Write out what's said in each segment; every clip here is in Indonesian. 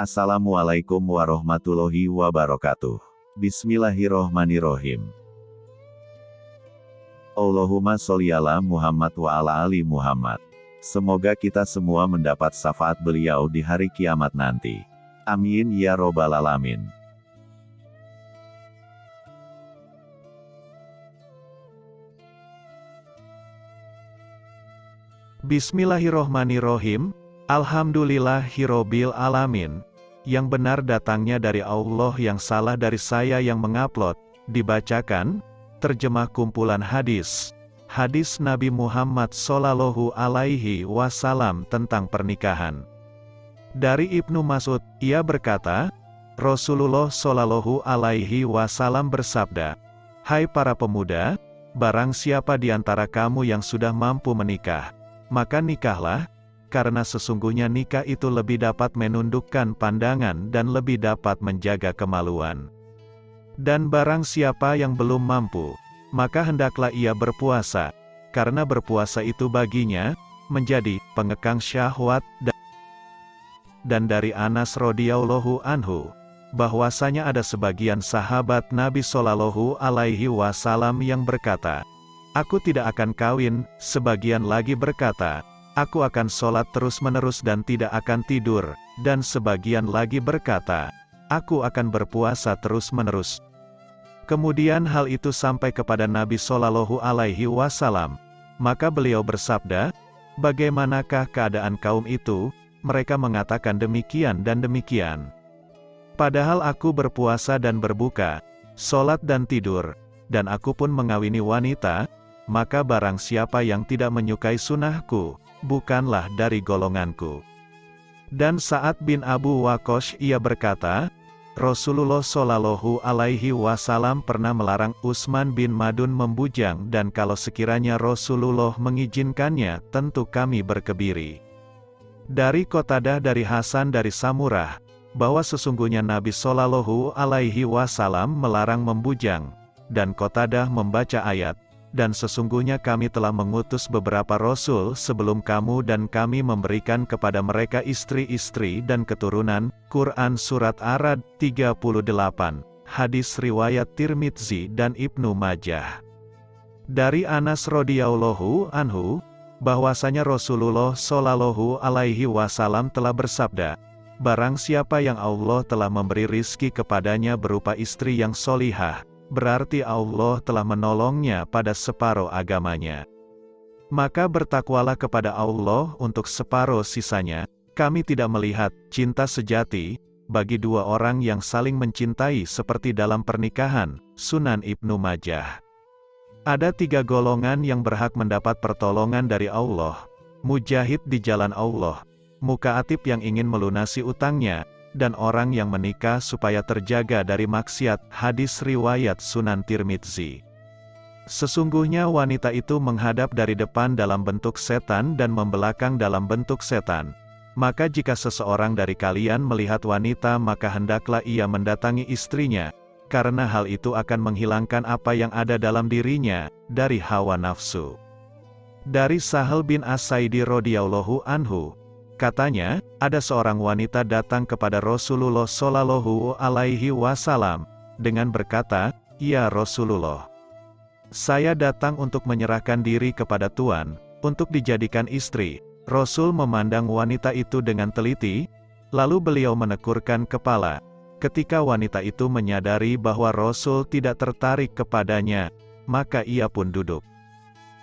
Assalamualaikum warahmatullahi wabarakatuh. Bismillahirrohmanirrohim. Allahumma sholli ala Muhammad wa ala ali Muhammad. Semoga kita semua mendapat syafaat beliau di hari kiamat nanti. Amin ya robbal alamin. Bismillahirrohmanirrohim, Alhamdulillahirrobil alamin. Yang benar datangnya dari Allah yang salah dari saya yang mengupload, dibacakan, terjemah kumpulan hadis. Hadis Nabi Muhammad Sallallahu Alaihi Wasallam tentang pernikahan. Dari Ibnu Mas'ud, ia berkata, Rasulullah Sallallahu Alaihi Wasallam bersabda, Hai para pemuda, barang siapa di antara kamu yang sudah mampu menikah, maka nikahlah, karena sesungguhnya nikah itu lebih dapat menundukkan pandangan dan lebih dapat menjaga kemaluan. Dan barang siapa yang belum mampu, maka hendaklah ia berpuasa, karena berpuasa itu baginya, menjadi pengekang syahwat dan dari Anas radhiyallahu anhu bahwasanya ada sebagian sahabat Nabi Shallallahu alaihi wasallam yang berkata, Aku tidak akan kawin, sebagian lagi berkata, Aku akan sholat terus-menerus dan tidak akan tidur, dan sebagian lagi berkata, Aku akan berpuasa terus-menerus. Kemudian hal itu sampai kepada Nabi Shallallahu Alaihi Wasallam, maka beliau bersabda, Bagaimanakah keadaan kaum itu? Mereka mengatakan demikian dan demikian. Padahal aku berpuasa dan berbuka, sholat dan tidur, dan aku pun mengawini wanita, maka barang siapa yang tidak menyukai sunnahku, bukanlah dari golonganku. Dan saat bin Abu Wakosh ia berkata, Rasulullah Shallallahu Alaihi Wasallam pernah melarang Utsman bin Madun membujang dan kalau sekiranya Rasulullah mengizinkannya, tentu kami berkebiri. Dari Kotadah dari Hasan dari Samurah, bahwa sesungguhnya Nabi Shallallahu Alaihi Wasallam melarang membujang, dan Kotadah membaca ayat, dan sesungguhnya kami telah mengutus beberapa rasul sebelum kamu dan kami memberikan kepada mereka istri-istri dan keturunan, Quran Surat Arad 38, hadis riwayat Tirmidzi dan Ibnu Majah. Dari Anas radhiyallahu anhu, bahwasanya Rasulullah shallallahu alaihi wasallam telah bersabda, Barang siapa yang Allah telah memberi rizki kepadanya berupa istri yang solihah, berarti Allah telah menolongnya pada separuh agamanya. Maka bertakwalah kepada Allah untuk separuh sisanya, kami tidak melihat cinta sejati bagi dua orang yang saling mencintai seperti dalam pernikahan, Sunan Ibnu Majah. Ada tiga golongan yang berhak mendapat pertolongan dari Allah, mujahid di jalan Allah, muka atip yang ingin melunasi utangnya, dan orang yang menikah supaya terjaga dari maksiat, hadis riwayat Sunan Tirmidzi. Sesungguhnya wanita itu menghadap dari depan dalam bentuk setan dan membelakang dalam bentuk setan. Maka jika seseorang dari kalian melihat wanita maka hendaklah ia mendatangi istrinya, karena hal itu akan menghilangkan apa yang ada dalam dirinya, dari hawa nafsu. Dari Sahal bin As-Saidi radhiyallahu anhu, Katanya, ada seorang wanita datang kepada Rasulullah Shallallahu Alaihi Wasallam dengan berkata, "Ya Rasulullah, saya datang untuk menyerahkan diri kepada Tuhan untuk dijadikan istri." Rasul memandang wanita itu dengan teliti, lalu beliau menekurkan kepala. Ketika wanita itu menyadari bahwa Rasul tidak tertarik kepadanya, maka ia pun duduk.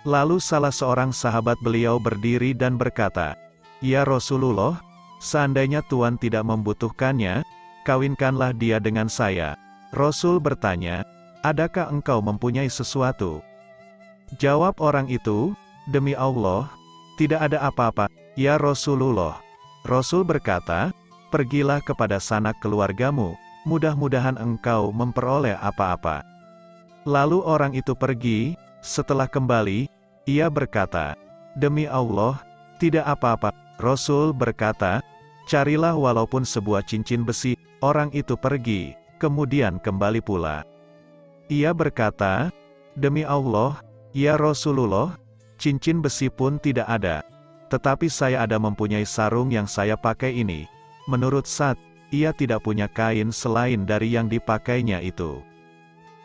Lalu salah seorang sahabat beliau berdiri dan berkata, Ya Rasulullah, seandainya Tuhan tidak membutuhkannya, kawinkanlah dia dengan saya. Rasul bertanya, adakah engkau mempunyai sesuatu? Jawab orang itu, demi Allah, tidak ada apa-apa, ya Rasulullah. Rasul berkata, pergilah kepada sanak keluargamu, mudah-mudahan engkau memperoleh apa-apa. Lalu orang itu pergi, setelah kembali, ia berkata, Demi Allah, tidak apa-apa, Rasul berkata, Carilah walaupun sebuah cincin besi, orang itu pergi, kemudian kembali pula. Ia berkata, Demi Allah, ya Rasulullah, cincin besi pun tidak ada. Tetapi saya ada mempunyai sarung yang saya pakai ini. Menurut Sa'd, ia tidak punya kain selain dari yang dipakainya itu.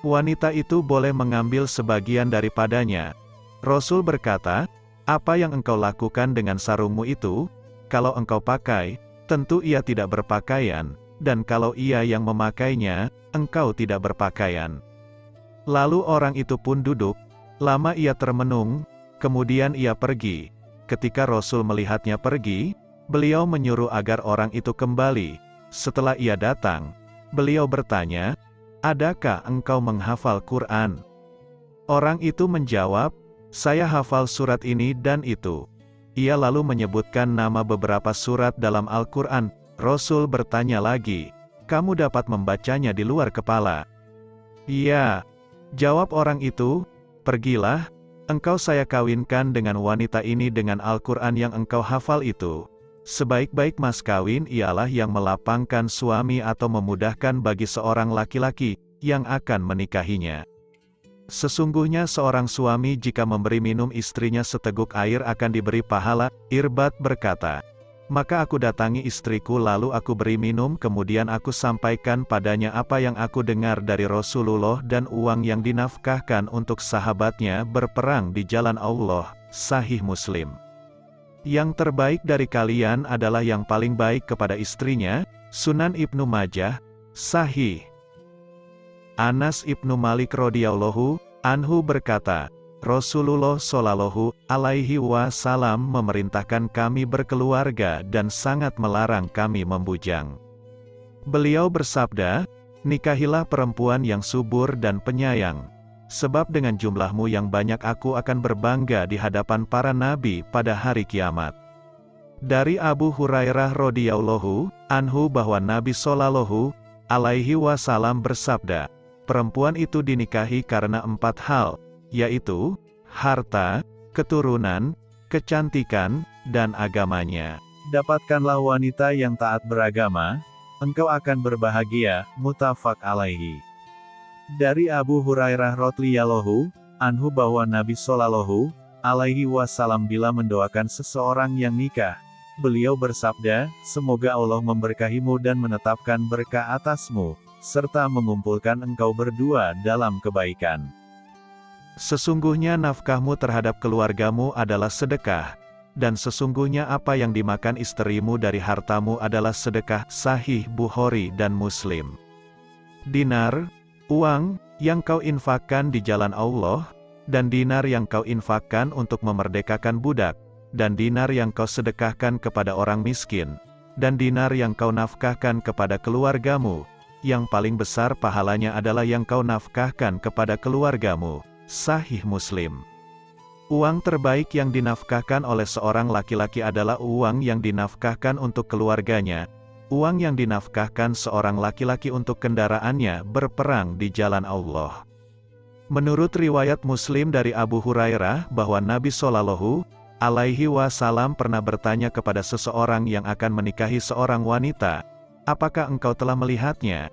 Wanita itu boleh mengambil sebagian daripadanya. Rasul berkata, apa yang engkau lakukan dengan sarungmu itu, kalau engkau pakai, tentu ia tidak berpakaian, dan kalau ia yang memakainya, engkau tidak berpakaian. Lalu orang itu pun duduk, lama ia termenung, kemudian ia pergi. Ketika Rasul melihatnya pergi, beliau menyuruh agar orang itu kembali. Setelah ia datang, beliau bertanya, Adakah engkau menghafal Quran? Orang itu menjawab, Saya hafal surat ini dan itu. Ia lalu menyebutkan nama beberapa surat dalam Al-Quran. Rasul bertanya lagi, kamu dapat membacanya di luar kepala. Iya. Jawab orang itu, pergilah, engkau saya kawinkan dengan wanita ini dengan Al-Quran yang engkau hafal itu. Sebaik-baik mas kawin ialah yang melapangkan suami atau memudahkan bagi seorang laki-laki, yang akan menikahinya. Sesungguhnya seorang suami jika memberi minum istrinya seteguk air akan diberi pahala, Irbat berkata. Maka aku datangi istriku lalu aku beri minum kemudian aku sampaikan padanya apa yang aku dengar dari Rasulullah dan uang yang dinafkahkan untuk sahabatnya berperang di jalan Allah, sahih Muslim. Yang terbaik dari kalian adalah yang paling baik kepada istrinya, Sunan Ibnu Majah, sahih. Anas ibnu Malik radhiyallahu anhu berkata, Rasulullah Shallallahu alaihi wasallam memerintahkan kami berkeluarga dan sangat melarang kami membujang. Beliau bersabda, nikahilah perempuan yang subur dan penyayang. Sebab dengan jumlahmu yang banyak aku akan berbangga di hadapan para nabi pada hari kiamat. Dari Abu Hurairah radhiyallahu anhu bahwa Nabi Shallallahu alaihi wasallam bersabda, Perempuan itu dinikahi karena empat hal, yaitu, harta, keturunan, kecantikan, dan agamanya. Dapatkanlah wanita yang taat beragama, engkau akan berbahagia, mutafak alaihi. Dari Abu Hurairah radhiyallahu anhu bahwa Nabi Shallallahu alaihi wasallam bila mendoakan seseorang yang nikah, beliau bersabda, semoga Allah memberkahimu dan menetapkan berkah atasmu, serta mengumpulkan engkau berdua dalam kebaikan. Sesungguhnya nafkahmu terhadap keluargamu adalah sedekah, dan sesungguhnya apa yang dimakan istrimu dari hartamu adalah sedekah, sahih Bukhari dan Muslim. Dinar, uang, yang kau infakkan di jalan Allah, dan dinar yang kau infakkan untuk memerdekakan budak, dan dinar yang kau sedekahkan kepada orang miskin, dan dinar yang kau nafkahkan kepada keluargamu, yang paling besar pahalanya adalah yang kau nafkahkan kepada keluargamu. Sahih Muslim. Uang terbaik yang dinafkahkan oleh seorang laki-laki adalah uang yang dinafkahkan untuk keluarganya. Uang yang dinafkahkan seorang laki-laki untuk kendaraannya berperang di jalan Allah. Menurut riwayat Muslim dari Abu Hurairah bahwa Nabi Shallallahu alaihi wasallam pernah bertanya kepada seseorang yang akan menikahi seorang wanita, Apakah engkau telah melihatnya?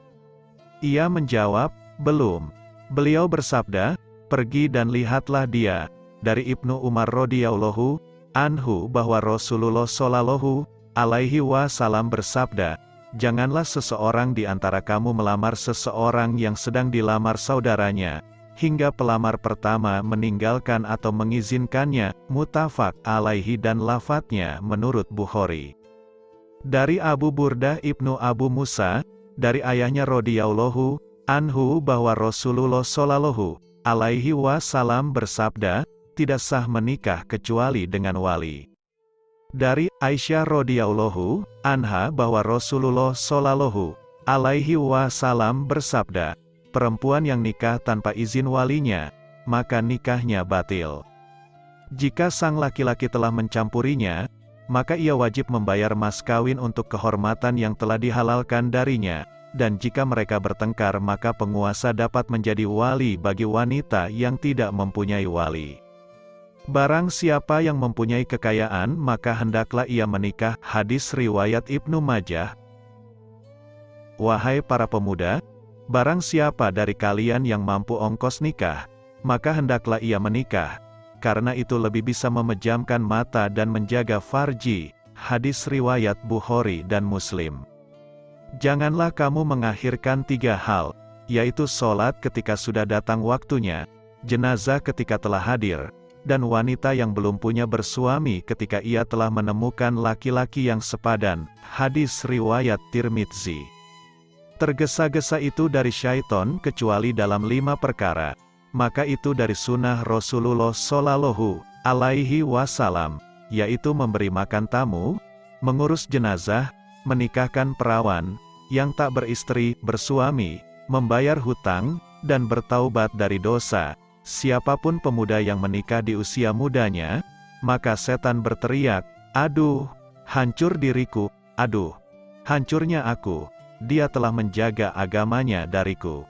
Ia menjawab, belum. Beliau bersabda, pergi dan lihatlah dia. Dari Ibnu Umar radhiyallahu anhu bahwa Rasulullah shallallahu alaihi wasallam bersabda, Janganlah seseorang di antara kamu melamar seseorang yang sedang dilamar saudaranya, hingga pelamar pertama meninggalkan atau mengizinkannya, mutafak alaihi dan lafadznya menurut Bukhari. Dari Abu Burdah ibnu Abu Musa, dari ayahnya radhiyallahu anhu bahwa Rasulullah shallallahu alaihi wasallam bersabda, tidak sah menikah kecuali dengan wali. Dari Aisyah radhiyallahu anha bahwa Rasulullah shallallahu alaihi wasallam bersabda, perempuan yang nikah tanpa izin walinya, maka nikahnya batil. Jika sang laki-laki telah mencampurinya, maka ia wajib membayar mas kawin untuk kehormatan yang telah dihalalkan darinya, dan jika mereka bertengkar maka penguasa dapat menjadi wali bagi wanita yang tidak mempunyai wali. Barang siapa yang mempunyai kekayaan maka hendaklah ia menikah, hadis riwayat Ibnu Majah. Wahai para pemuda, barang siapa dari kalian yang mampu ongkos nikah, maka hendaklah ia menikah, karena itu lebih bisa memejamkan mata dan menjaga farji, hadis riwayat Bukhari dan Muslim. Janganlah kamu mengakhirkan tiga hal, yaitu sholat ketika sudah datang waktunya, jenazah ketika telah hadir, dan wanita yang belum punya bersuami ketika ia telah menemukan laki-laki yang sepadan. Hadis Riwayat Tirmidzi Tergesa-gesa itu dari syaiton kecuali dalam lima perkara. Maka itu dari sunnah Rasulullah Shallallahu alaihi wasallam, yaitu memberi makan tamu, mengurus jenazah, menikahkan perawan, yang tak beristri, bersuami, membayar hutang, dan bertaubat dari dosa. Siapa pun pemuda yang menikah di usia mudanya, maka setan berteriak, Aduh, hancur diriku, aduh, hancurnya aku dia telah menjaga agamanya dariku.